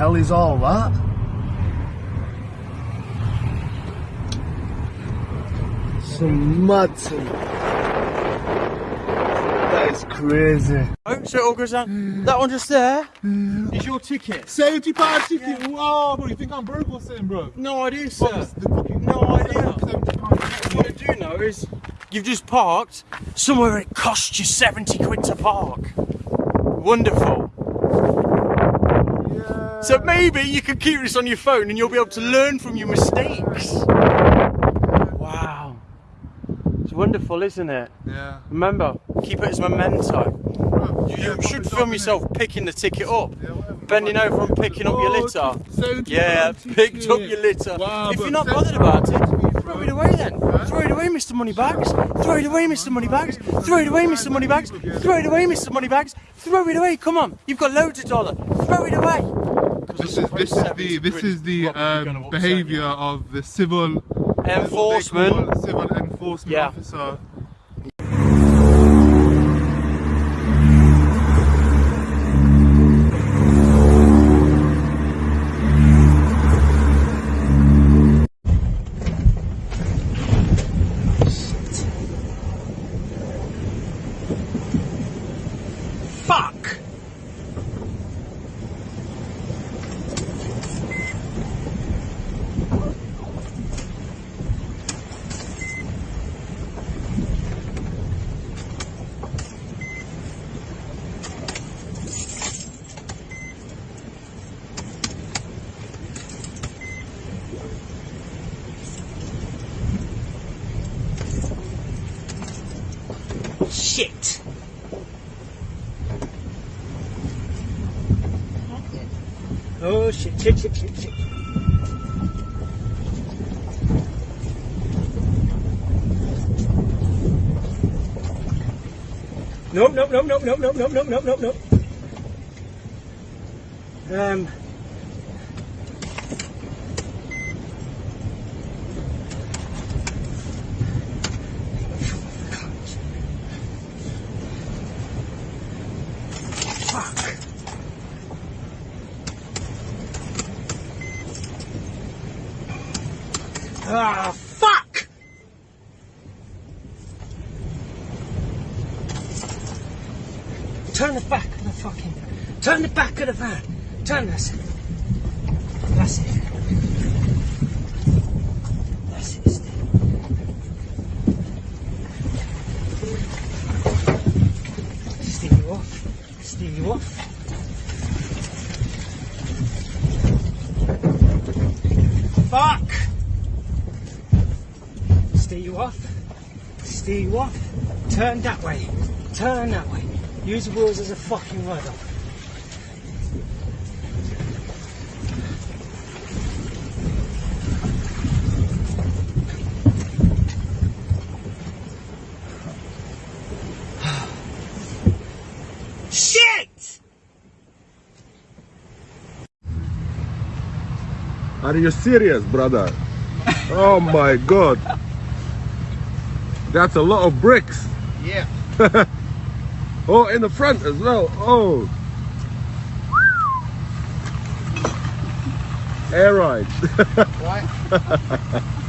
hell is all that? Some mad some. That is crazy. Oh, so it all goes down. That one just there is your ticket. Seventy pound ticket. Wow, bro, you think I'm broke or something, bro? No idea, sir. it's the No idea. What I do know is you've just parked somewhere it costs you 70 quid to park. Wonderful. Yeah. So maybe you can keep this on your phone and you'll be able to learn from your mistakes. Wow. It's wonderful, isn't it? Yeah. Remember, keep it as memento. Bro, You, yeah, you should film up, innit? yourself picking the ticket up, Yeah, whatever. bending over and picking up your Oh, litter. 70 Yeah, picked up your litter. Wow, if you're not bothered about it, throw it away then. Throw it away, Mr. Moneybags. Throw it away, Mr. Moneybags. Throw it away, Mr. Moneybags. Throw it away, Mr. Moneybags. Throw it away. Come on, you've got loads of dollar. Throw it away. This is this is the this is the um, behaviour of the civil Enforcement. civil enforcement Yeah. officer. Fuck. Shit. Oh shit, shit, shit, shit, shit. Đúng, đúng, đúng, đúng, đúng, đúng, đúng, đúng, đúng, đúng, đúng. Um, Ah! Turn the back of the fucking. Turn the back of the van. Turn this. That's it. That's it. Steve. Steer you off. Steer you off. Fuck! Steer you off. Steer you off. Turn that way. Turn that way. Use the wheels as a fucking rudder. Shit! Are you serious, brother? oh my god. That's a lot of bricks. Yeah. Oh, in the front as well. Oh. Air ride.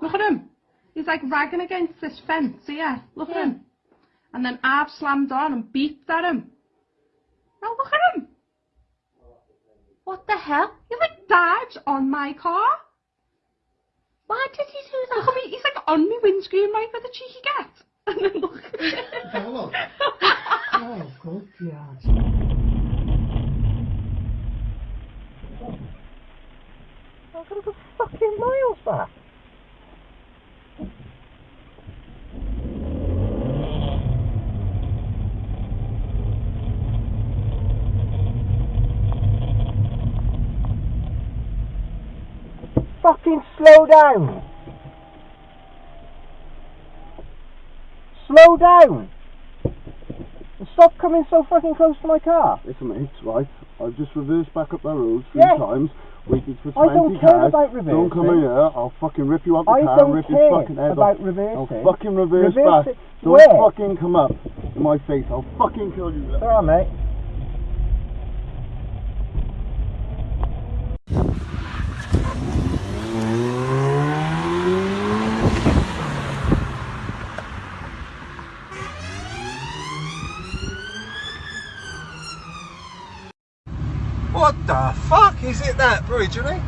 Look at him. He's like ragging against this fence here. Look at him. And then I've slammed on and beeped at him. Now look at him. What the hell? He like dives on my car. Why did he do that? Look at me. He's like on my windscreen right where the cheeky get. And then look. Oh, good God. I've got to go fucking miles back. Fucking slow down. Slow down. stop coming so fucking close to my car. Listen, mate, it's right. I've just reversed back up that road three Yeah. times. Waited for 20 I don't care cars. about Don't come in here. I'll fucking rip you up the I car and rip your fucking head about off. reversing. I'll fucking reverse, Reverse back. Don't where? fucking come up in my face. I'll fucking kill you. Alright, mate. What the fuck is it that bridge, isn't it?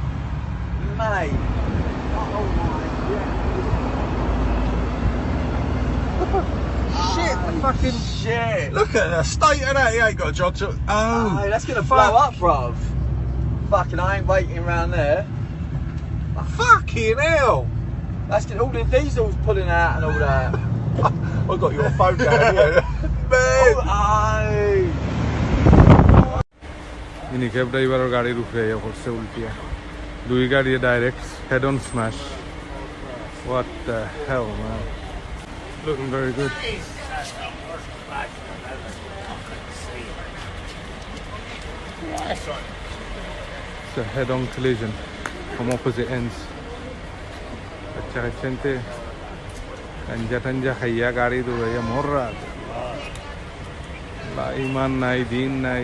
Mate. Oh, shit, the fucking shit. Look at the state of that. He ain't got a job to. Oh, Hey, that's gonna fuck. blow up, bruv. Fucking, I ain't waiting around there. Fucking hell. That's gonna, all the diesels pulling out and all that. I got your phone down here. Man. Oh, aye. ইনি cab ড্রাইভারের গাড়ির উপরে ইয়ে করছে উল্টিয়া দুই গাড়ি direct head on smash what the hell man looking very good It's a head-on collision from opposite ends. अच्छा gente tanja tanja খাইয়া গাড়ি দৌড়াইয়া মররা লা ইমান নাই দিন নাই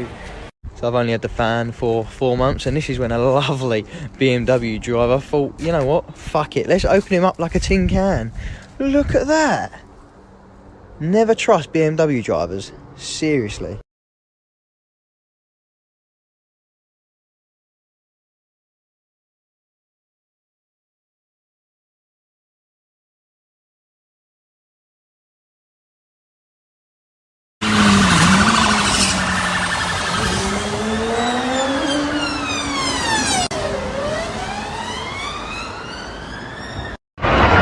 so I've only had the fan for four months, and this is when a lovely BMW driver thought, you know what, fuck it, let's open him up like a tin can. Look at that. Never trust BMW drivers. Seriously.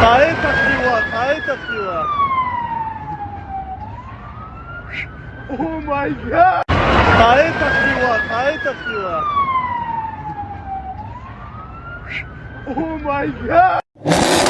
Tahe takliwa, tahe takliwa. Oh my god! Tahe takliwa, tahe takliwa. Oh my god!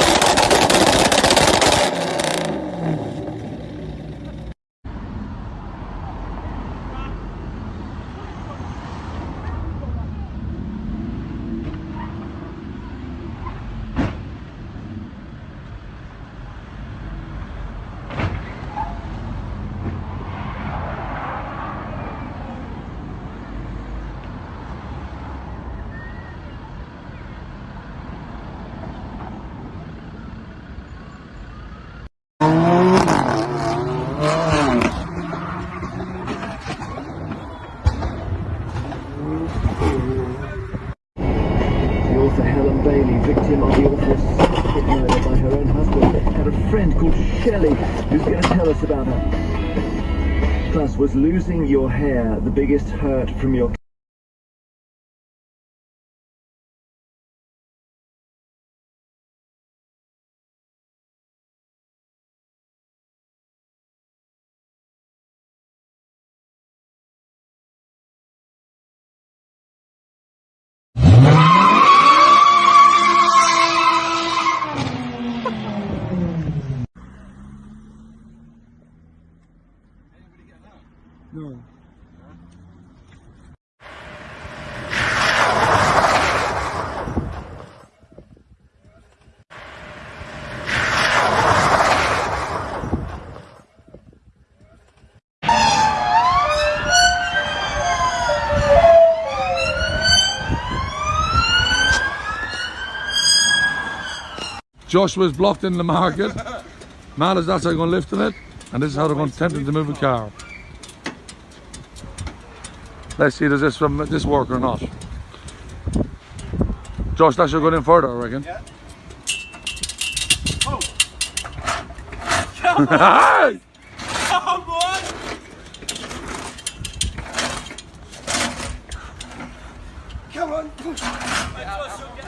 The author Helen Bailey, victim of the awful suspected murder by her own husband, had a friend called Shelley who's going to tell us about her. Plus, was losing your hair the biggest hurt from your Joshua's blocked in the market. Marla's that's how they're going to lift in it, and this is how they're going to tempt him to move a car. Let's see does this um, from this work or not. Josh, that should go in further, I reckon. Yeah. Oh. Come on. Come on. Come on. Come on.